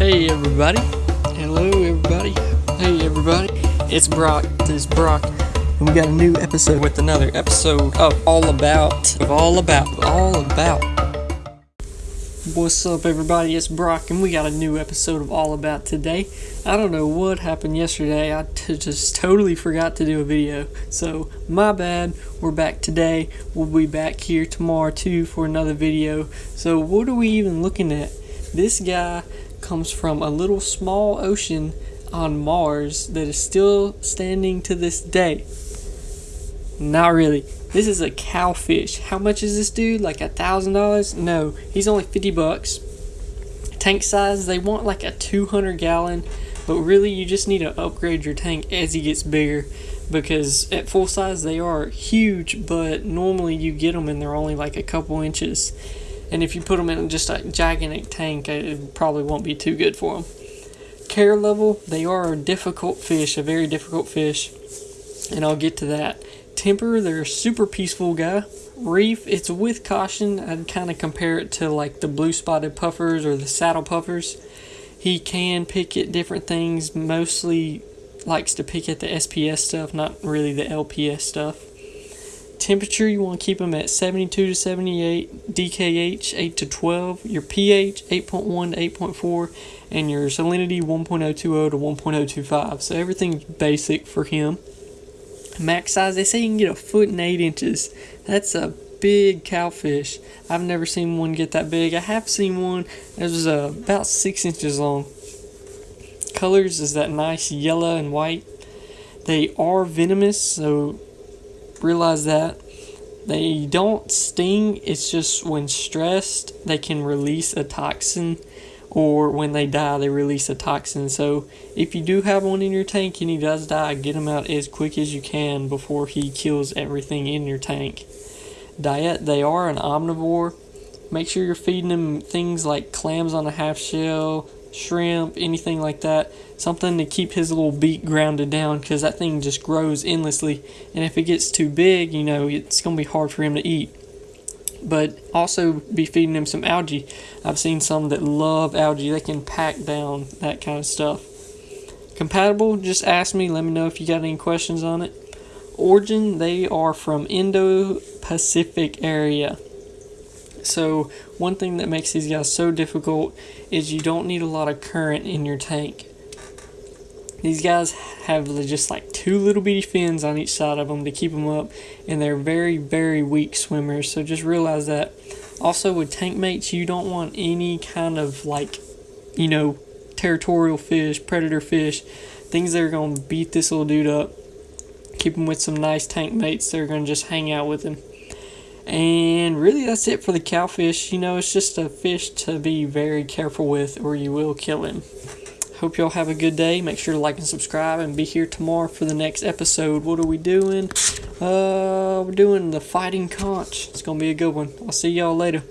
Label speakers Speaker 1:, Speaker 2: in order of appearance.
Speaker 1: Hey everybody. Hello everybody. Hey everybody. It's Brock. This is Brock. And we got a new episode with another episode of All About. Of All About. All About. What's up everybody? It's Brock and we got a new episode of All About today. I don't know what happened yesterday. I t- just totally forgot to do a video. So, my bad. We're back today. We'll be back here tomorrow too for another video. So, what are we even looking at? This guy comes from a little small ocean on Mars that is still standing to this day. Not really. This is a cowfish. How much is this dude? Like a thousand dollars? No, he's only 50 bucks. Tank size, they want like a 200 gallon, but really you just need to upgrade your tank as he gets bigger because at full size they are huge, but normally you get them and they're only like a couple inches. And if you put them in just a gigantic tank, it probably won't be too good for them. Care level, they are a difficult fish, a very difficult fish, and I'll get to that. Temper, they're a super peaceful guy. Reef, it's with caution. I'd kind of compare it to like the blue spotted puffers or the saddle puffers. He can pick at different things, mostly likes to pick at the SPS stuff, not really the LPS stuff. Temperature, you want to keep them at 72 to 78, DKH 8 to 12, your pH 8.1 to 8.4, and your salinity 1.020 to 1.025. So everything's basic for him. Max size, they say you can get a foot and eight inches. That's a big cowfish. I've never seen one get that big. I have seen one that was uh, about six inches long. Colors is that nice yellow and white. They are venomous, so realize that. They don't sting, it's just when stressed, they can release a toxin, or when they die, they release a toxin. So, if you do have one in your tank and he does die, get him out as quick as you can before he kills everything in your tank. Diet, they are an omnivore. Make sure you're feeding them things like clams on a half shell, shrimp, anything like that. Something to keep his little beak grounded down because that thing just grows endlessly. And if it gets too big, you know, it's going to be hard for him to eat. But also be feeding him some algae. I've seen some that love algae, they can pack down that kind of stuff. Compatible, just ask me, let me know if you got any questions on it. Origin, they are from Indo Pacific area. So, one thing that makes these guys so difficult is you don't need a lot of current in your tank. These guys have just like two little bitty fins on each side of them to keep them up, and they're very, very weak swimmers. So, just realize that. Also, with tank mates, you don't want any kind of like, you know, territorial fish, predator fish, things that are going to beat this little dude up. Keep him with some nice tank mates that are going to just hang out with him. And really, that's it for the cowfish. You know, it's just a fish to be very careful with, or you will kill him. Hope y'all have a good day. Make sure to like and subscribe, and be here tomorrow for the next episode. What are we doing? Uh, we're doing the fighting conch. It's gonna be a good one. I'll see y'all later.